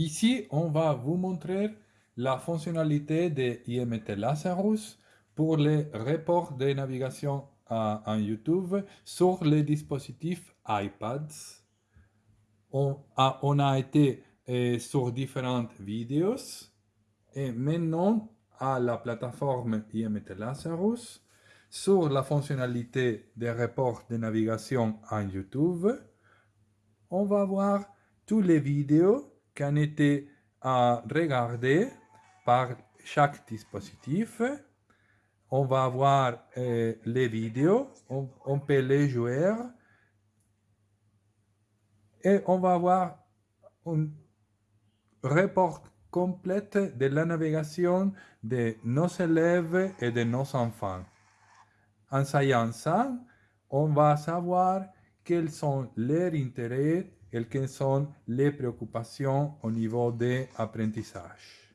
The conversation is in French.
Ici, on va vous montrer la fonctionnalité de IMT Lazarus pour les reports de navigation en YouTube sur les dispositifs iPads. On a, été euh, sur différentes vidéos et maintenant à la plateforme IMT Lazarus sur la fonctionnalité des reports de navigation en YouTube. On va voir toutes les vidéos qui ont été à regarder par chaque dispositif. On va voir euh, les vidéos, on, on, peut les jouer et on va voir un report complète de la navigation de nos élèves et de nos enfants. En sachant ça, on va savoir quels sont leurs intérêts et quelles sont les préoccupations au niveau de l'apprentissage.